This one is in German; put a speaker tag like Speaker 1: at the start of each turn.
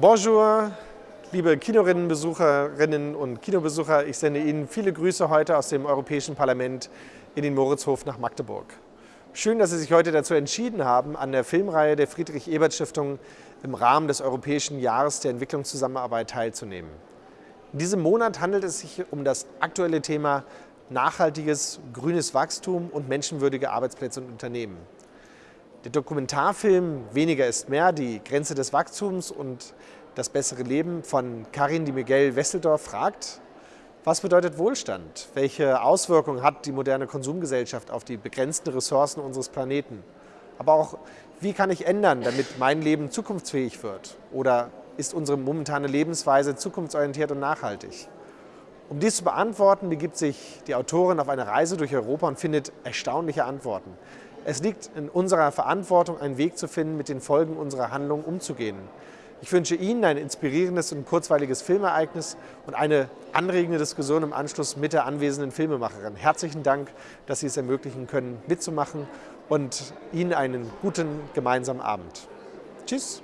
Speaker 1: Bonjour, liebe Kinorinnenbesucherinnen und Kinobesucher. Ich sende Ihnen viele Grüße heute aus dem Europäischen Parlament in den Moritzhof nach Magdeburg. Schön, dass Sie sich heute dazu entschieden haben, an der Filmreihe der Friedrich-Ebert-Stiftung im Rahmen des Europäischen Jahres der Entwicklungszusammenarbeit teilzunehmen. In diesem Monat handelt es sich um das aktuelle Thema nachhaltiges, grünes Wachstum und menschenwürdige Arbeitsplätze und Unternehmen. Der Dokumentarfilm Weniger ist mehr, die Grenze des Wachstums und das bessere Leben von Karin Di Miguel Wesseldorf fragt, was bedeutet Wohlstand? Welche Auswirkungen hat die moderne Konsumgesellschaft auf die begrenzten Ressourcen unseres Planeten? Aber auch, wie kann ich ändern, damit mein Leben zukunftsfähig wird? Oder ist unsere momentane Lebensweise zukunftsorientiert und nachhaltig? Um dies zu beantworten, begibt sich die Autorin auf eine Reise durch Europa und findet erstaunliche Antworten. Es liegt in unserer Verantwortung, einen Weg zu finden, mit den Folgen unserer Handlungen umzugehen. Ich wünsche Ihnen ein inspirierendes und kurzweiliges Filmereignis und eine anregende Diskussion im Anschluss mit der anwesenden Filmemacherin. Herzlichen Dank, dass Sie es ermöglichen können, mitzumachen und Ihnen einen guten gemeinsamen Abend. Tschüss.